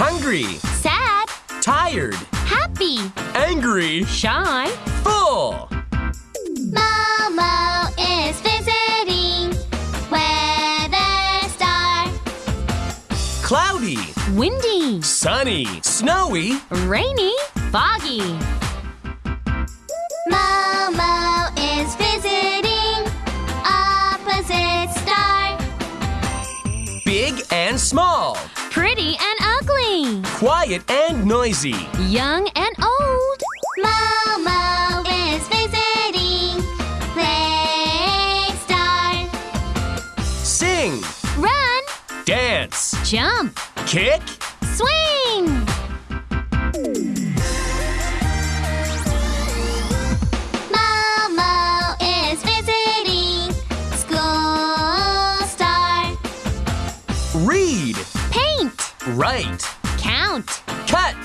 hungry, sad, tired, happy, angry, shy. full. Momo is visiting. Weather star. Cloudy, Windy, sunny, snowy, rainy, foggy. Momo is visiting. Opposite star. big and small, Pretty and. Quiet and noisy. Young and old. Momo is visiting. Play star. Sing, Run, dance, jump, kick, swing. Momo is visiting. School star. read, Paint, write, count. cut.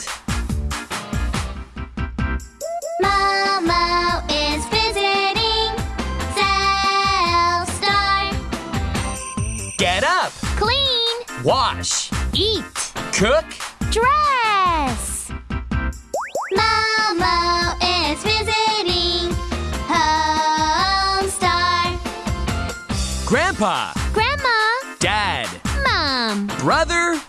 Momo is visiting. Cell star. Get up, Clean, wash, eat, cook, dress. Momo is visiting. Home star. grandpa, Grandma, dad, mom. brother,